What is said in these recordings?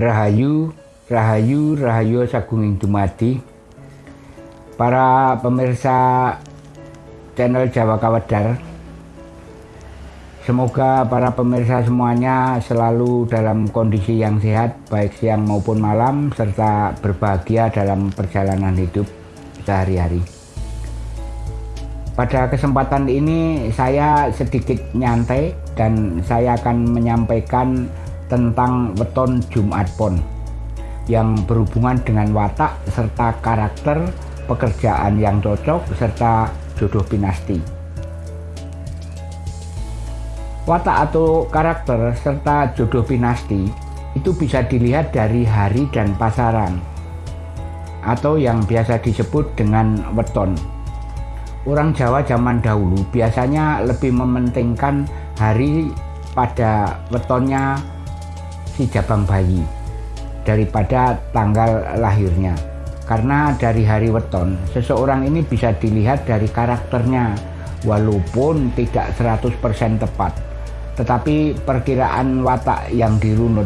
Rahayu, Rahayu, Rahayu Sagunging Dumadi. Para pemirsa channel Jawa Kawedar. Semoga para pemirsa semuanya selalu dalam kondisi yang sehat baik siang maupun malam serta berbahagia dalam perjalanan hidup sehari-hari. Pada kesempatan ini saya sedikit nyantai dan saya akan menyampaikan tentang weton Jumat Pon yang berhubungan dengan watak serta karakter pekerjaan yang cocok serta jodoh pinasti. Watak atau karakter serta jodoh pinasti itu bisa dilihat dari hari dan pasaran atau yang biasa disebut dengan weton. Orang Jawa zaman dahulu biasanya lebih mementingkan hari pada wetonnya si jabang bayi daripada tanggal lahirnya. Karena dari hari weton seseorang ini bisa dilihat dari karakternya walaupun tidak 100% tepat tetapi perkiraan watak yang dirunut.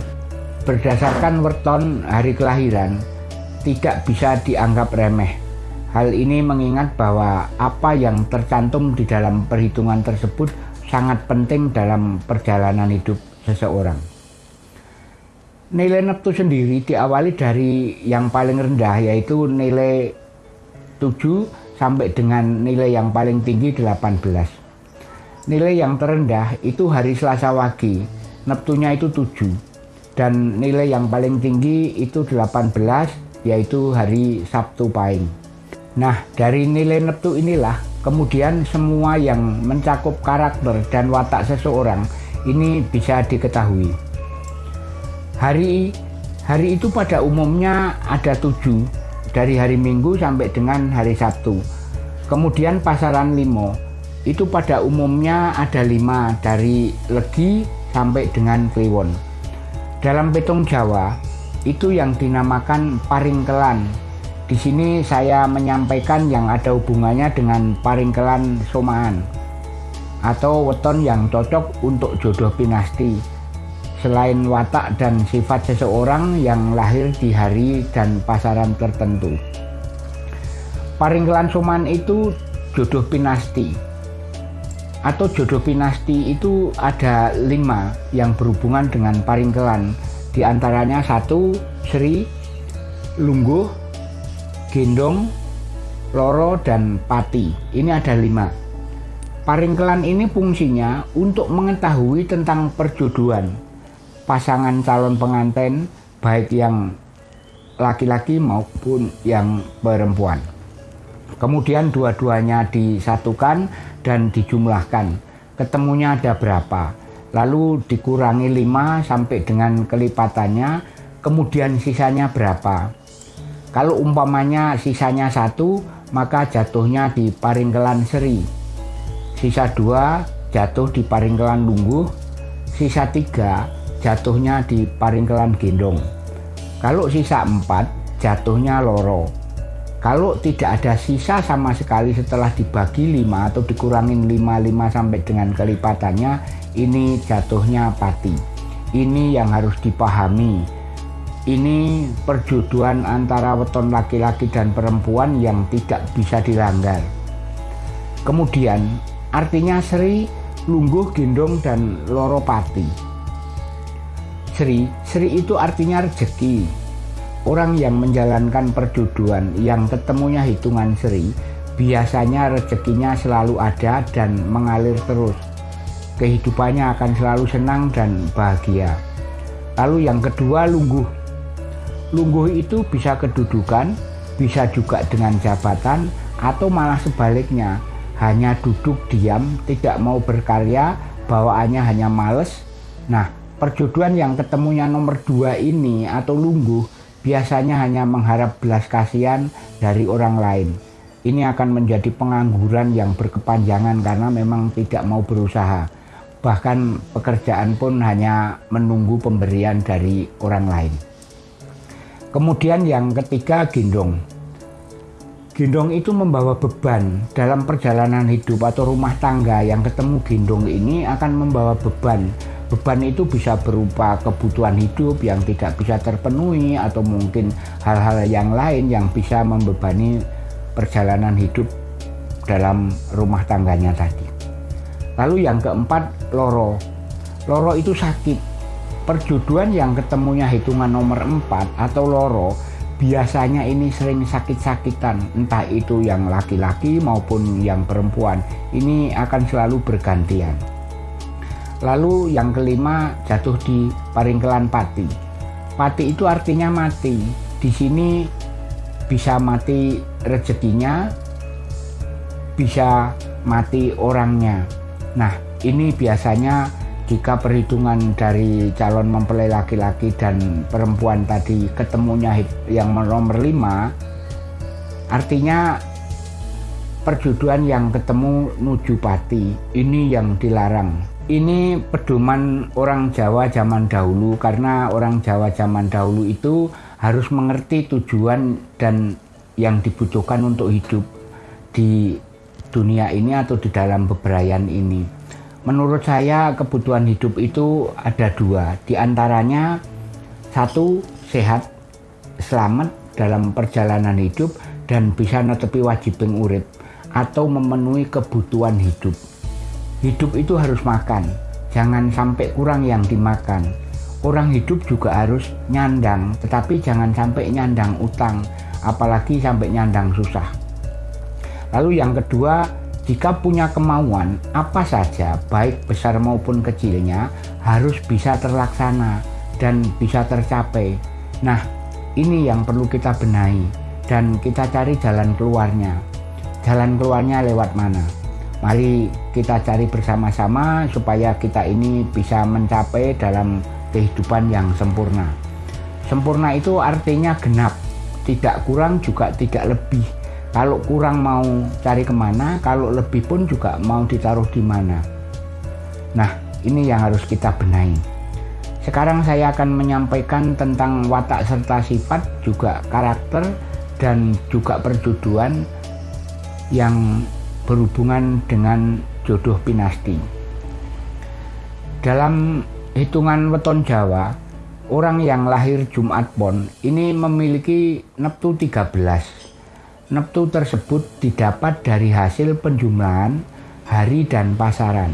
Berdasarkan weton hari kelahiran tidak bisa dianggap remeh. Hal ini mengingat bahwa apa yang tercantum di dalam perhitungan tersebut sangat penting dalam perjalanan hidup seseorang nilai neptu sendiri diawali dari yang paling rendah yaitu nilai 7 sampai dengan nilai yang paling tinggi 18. Nilai yang terendah itu hari Selasa Wage, neptunya itu 7. Dan nilai yang paling tinggi itu 18 yaitu hari Sabtu Pahing. Nah, dari nilai neptu inilah kemudian semua yang mencakup karakter dan watak seseorang ini bisa diketahui. Hari hari itu pada umumnya ada tujuh dari hari Minggu sampai dengan hari Sabtu. Kemudian pasaran limo itu pada umumnya ada lima dari Legi sampai dengan Kliwon. Dalam petung Jawa itu yang dinamakan paringkelan. Di sini saya menyampaikan yang ada hubungannya dengan paringkelan somaan atau weton yang cocok untuk jodoh pinasti selain watak dan sifat seseorang yang lahir di hari dan pasaran tertentu. Paringkelan Soman itu jodoh pinasti. Atau jodoh pinasti itu ada lima yang berhubungan dengan paringkelan. Di antaranya satu Sri, Lungguh, Gendong, Loro, dan Pati. Ini ada lima. Paringkelan ini fungsinya untuk mengetahui tentang perjodohan pasangan calon pengantin baik yang laki-laki maupun yang perempuan. Kemudian dua-duanya disatukan dan dijumlahkan. Ketemunya ada berapa? Lalu dikurangi 5 sampai dengan kelipatannya, kemudian sisanya berapa? Kalau umpamanya sisanya satu, maka jatuhnya di paringkelan seri. Sisa dua jatuh di paringkelan lungguh, sisa tiga jatuhnya di Paringkelan Gendong. Kalau sisa empat, jatuhnya Loro. Kalau tidak ada sisa sama sekali setelah dibagi lima atau dikurangin lima lima sampai dengan kelipatannya, ini jatuhnya Pati. Ini yang harus dipahami. Ini perjodohan antara weton laki-laki dan perempuan yang tidak bisa dilanggar. Kemudian, artinya Sri, Lungguh, Gendong, dan Loro Pati. Sri, Sri itu artinya rezeki. Orang yang menjalankan perjodohan yang ketemunya hitungan Sri, biasanya rezekinya selalu ada dan mengalir terus. Kehidupannya akan selalu senang dan bahagia. Lalu yang kedua lungguh. Lungguh itu bisa kedudukan, bisa juga dengan jabatan, atau malah sebaliknya, hanya duduk diam, tidak mau berkarya, bawaannya hanya males. Nah, perjodohan yang ketemunya nomor dua ini atau lungguh biasanya hanya mengharap belas kasihan dari orang lain. Ini akan menjadi pengangguran yang berkepanjangan karena memang tidak mau berusaha. Bahkan pekerjaan pun hanya menunggu pemberian dari orang lain. Kemudian yang ketiga gendong. Gendong itu membawa beban dalam perjalanan hidup atau rumah tangga yang ketemu gendong ini akan membawa beban beban itu bisa berupa kebutuhan hidup yang tidak bisa terpenuhi atau mungkin hal-hal yang lain yang bisa membebani perjalanan hidup dalam rumah tangganya tadi. Lalu yang keempat, loro. Loro itu sakit. Perjodohan yang ketemunya hitungan nomor 4 atau loro biasanya ini sering sakit-sakitan entah itu yang laki-laki maupun yang perempuan ini akan selalu bergantian lalu yang kelima jatuh di paringkelan pati. Pati itu artinya mati. Di sini bisa mati rezekinya bisa mati orangnya. Nah ini biasanya jika perhitungan dari calon mempelai laki-laki dan perempuan tadi ketemunya yang nomor lima artinya perjodohan yang ketemu nuju pati ini yang dilarang ini pedoman orang Jawa zaman dahulu karena orang Jawa zaman dahulu itu harus mengerti tujuan dan yang dibutuhkan untuk hidup di dunia ini atau di dalam bebrayan ini Menurut saya kebutuhan hidup itu ada dua. Di antaranya satu sehat, selamat dalam perjalanan hidup dan bisa netepi wajib urip atau memenuhi kebutuhan hidup. Hidup itu harus makan, jangan sampai kurang yang dimakan. Orang hidup juga harus nyandang, tetapi jangan sampai nyandang utang, apalagi sampai nyandang susah. Lalu yang kedua, jika punya kemauan, apa saja, baik besar maupun kecilnya, harus bisa terlaksana dan bisa tercapai. Nah, ini yang perlu kita benahi dan kita cari jalan keluarnya. Jalan keluarnya lewat mana? Mari kita cari bersama-sama supaya kita ini bisa mencapai dalam kehidupan yang sempurna. Sempurna itu artinya genap, tidak kurang juga tidak lebih kalau kurang mau cari ke mana, kalau lebih pun juga mau ditaruh di mana. Nah, ini yang harus kita benahi. Sekarang saya akan menyampaikan tentang watak serta sifat, juga karakter, dan juga perjodohan yang berhubungan dengan jodoh pinasti. Dalam hitungan weton Jawa, orang yang lahir Jumat Pon ini memiliki neptu 13 Neptu tersebut didapat dari hasil penjumlahan hari dan pasaran.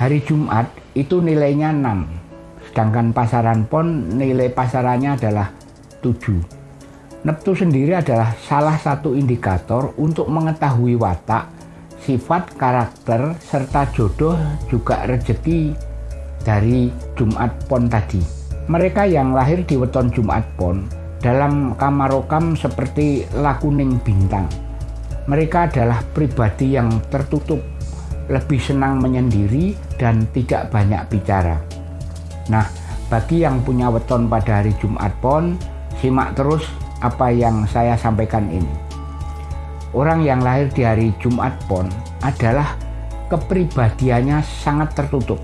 Hari Jumat itu nilainya 6, sedangkan pasaran pon nilai pasarannya adalah 7. Neptu sendiri adalah salah satu indikator untuk mengetahui watak, sifat, karakter, serta jodoh juga rezeki dari Jumat Pon tadi. Mereka yang lahir di weton Jumat Pon dalam kamarokam seperti lakuning bintang. Mereka adalah pribadi yang tertutup, lebih senang menyendiri dan tidak banyak bicara. Nah, bagi yang punya weton pada hari Jumat Pon, simak terus apa yang saya sampaikan ini. Orang yang lahir di hari Jumat Pon adalah kepribadiannya sangat tertutup.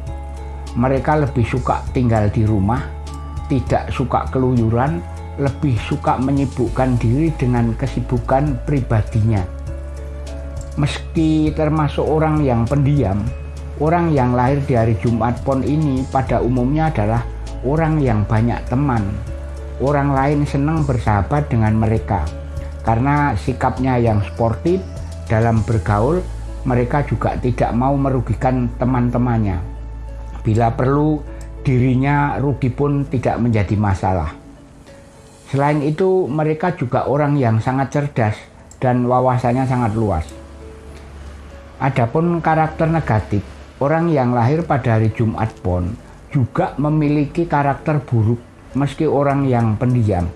Mereka lebih suka tinggal di rumah, tidak suka keluyuran, lebih suka menyibukkan diri dengan kesibukan pribadinya. Meski termasuk orang yang pendiam, orang yang lahir di hari Jumat Pon ini pada umumnya adalah orang yang banyak teman. Orang lain senang bersahabat dengan mereka karena sikapnya yang sportif dalam bergaul, mereka juga tidak mau merugikan teman-temannya. Bila perlu, dirinya rugi pun tidak menjadi masalah. Selain itu, mereka juga orang yang sangat cerdas dan wawasannya sangat luas. Adapun karakter negatif, orang yang lahir pada hari Jumat Pon juga memiliki karakter buruk meski orang yang pendiam.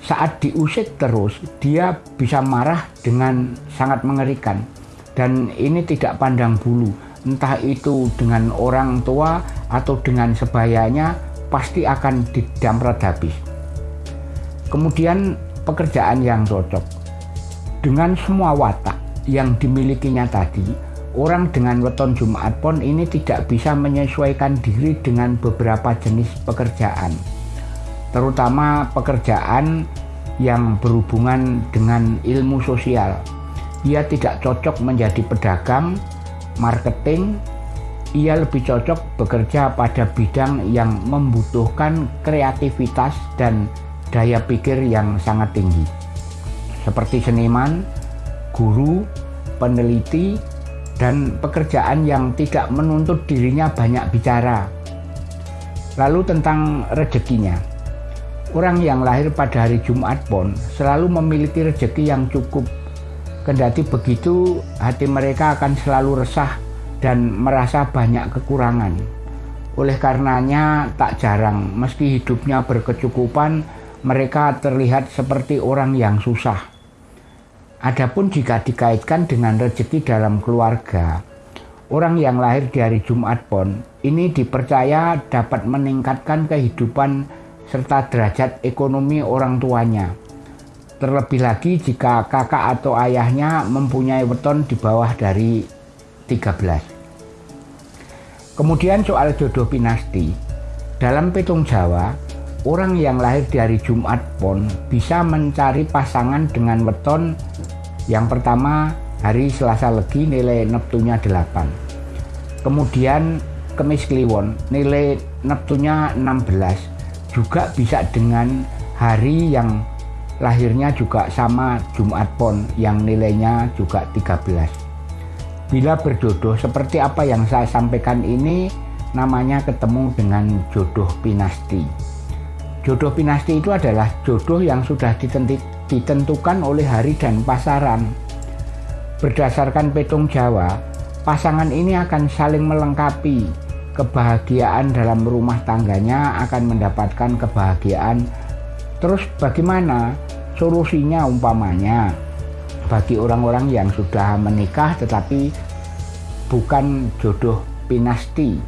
Saat diusik terus, dia bisa marah dengan sangat mengerikan. Dan ini tidak pandang bulu, entah itu dengan orang tua atau dengan sebayanya, pasti akan didamprat habis. Kemudian pekerjaan yang cocok. Dengan semua watak yang dimilikinya tadi, orang dengan weton Jumat pon ini tidak bisa menyesuaikan diri dengan beberapa jenis pekerjaan. Terutama pekerjaan yang berhubungan dengan ilmu sosial. Ia tidak cocok menjadi pedagang, marketing, ia lebih cocok bekerja pada bidang yang membutuhkan kreativitas dan daya pikir yang sangat tinggi, seperti seniman, guru, peneliti, dan pekerjaan yang tidak menuntut dirinya banyak bicara. Lalu tentang rezekinya, orang yang lahir pada hari Jumat pun selalu memiliki rezeki yang cukup Kendati begitu, hati mereka akan selalu resah dan merasa banyak kekurangan. Oleh karenanya, tak jarang meski hidupnya berkecukupan, mereka terlihat seperti orang yang susah. Adapun jika dikaitkan dengan rezeki dalam keluarga, orang yang lahir di hari Jumat pun ini dipercaya dapat meningkatkan kehidupan serta derajat ekonomi orang tuanya Terlebih lagi jika kakak atau ayahnya mempunyai weton di bawah dari 13. Kemudian soal jodoh pinasti. Dalam petung Jawa, orang yang lahir di hari Jumat pun bisa mencari pasangan dengan weton yang pertama hari Selasa Legi nilai Neptunya 8. Kemudian Kemis Kliwon nilai Neptunya 16 juga bisa dengan hari yang lahirnya juga sama Jumat Pon yang nilainya juga 13. Bila berjodoh seperti apa yang saya sampaikan ini namanya ketemu dengan jodoh pinasti. Jodoh pinasti itu adalah jodoh yang sudah ditentukan oleh hari dan pasaran. Berdasarkan petung Jawa, pasangan ini akan saling melengkapi. Kebahagiaan dalam rumah tangganya akan mendapatkan kebahagiaan. Terus bagaimana Solusinya umpamanya bagi orang-orang yang sudah menikah tetapi bukan jodoh pinasti.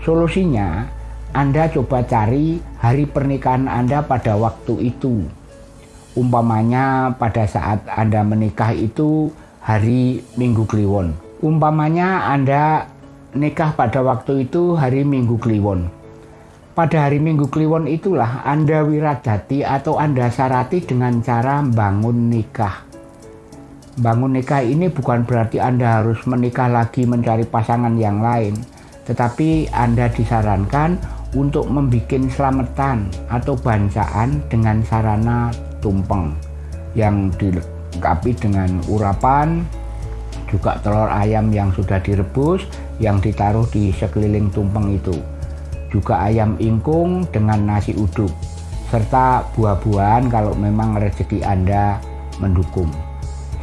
Solusinya Anda coba cari hari pernikahan Anda pada waktu itu. Umpamanya pada saat Anda menikah itu hari Minggu Kliwon. Umpamanya Anda nikah pada waktu itu hari Minggu Kliwon pada hari Minggu Kliwon itulah Anda wiradati atau Anda sarati dengan cara bangun nikah. Bangun nikah ini bukan berarti Anda harus menikah lagi mencari pasangan yang lain, tetapi Anda disarankan untuk membuat selamatan atau bancaan dengan sarana tumpeng yang dilengkapi dengan urapan, juga telur ayam yang sudah direbus yang ditaruh di sekeliling tumpeng itu juga ayam ingkung dengan nasi uduk, serta buah-buahan kalau memang rezeki Anda mendukung.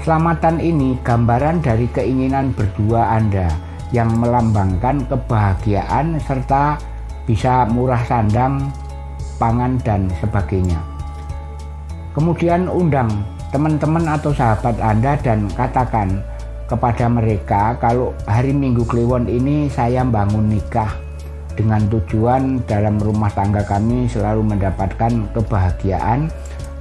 Selamatan ini gambaran dari keinginan berdua Anda yang melambangkan kebahagiaan serta bisa murah sandang, pangan, dan sebagainya. Kemudian undang teman-teman atau sahabat Anda dan katakan kepada mereka kalau hari Minggu Kliwon ini saya bangun nikah dengan tujuan dalam rumah tangga kami selalu mendapatkan kebahagiaan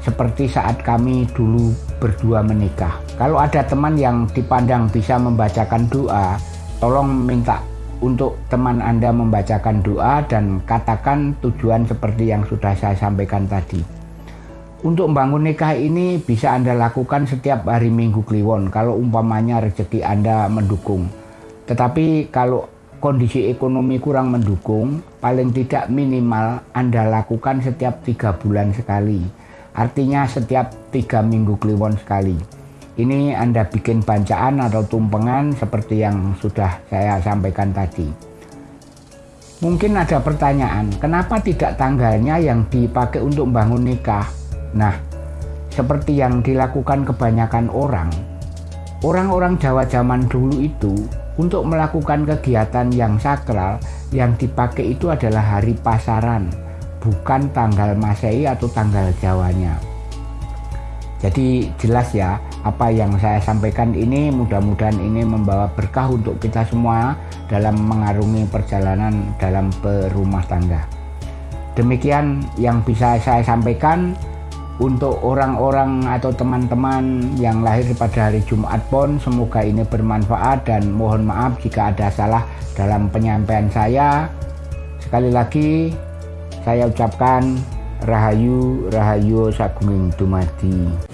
seperti saat kami dulu berdua menikah. Kalau ada teman yang dipandang bisa membacakan doa, tolong minta untuk teman Anda membacakan doa dan katakan tujuan seperti yang sudah saya sampaikan tadi. Untuk membangun nikah ini bisa Anda lakukan setiap hari Minggu Kliwon kalau umpamanya rezeki Anda mendukung. Tetapi kalau kondisi ekonomi kurang mendukung, paling tidak minimal Anda lakukan setiap tiga bulan sekali. Artinya setiap tiga minggu kliwon sekali. Ini Anda bikin bancaan atau tumpengan seperti yang sudah saya sampaikan tadi. Mungkin ada pertanyaan, kenapa tidak tanggalnya yang dipakai untuk bangun nikah? Nah, seperti yang dilakukan kebanyakan orang, orang-orang Jawa zaman dulu itu untuk melakukan kegiatan yang sakral yang dipakai itu adalah hari pasaran, bukan tanggal Masehi atau tanggal Jawanya. Jadi jelas ya, apa yang saya sampaikan ini mudah-mudahan ini membawa berkah untuk kita semua dalam mengarungi perjalanan dalam berumah tangga. Demikian yang bisa saya sampaikan untuk orang-orang atau teman-teman yang lahir pada hari Jumat pun semoga ini bermanfaat dan mohon maaf jika ada salah dalam penyampaian saya. Sekali lagi saya ucapkan Rahayu Rahayu Sagunging Dumadi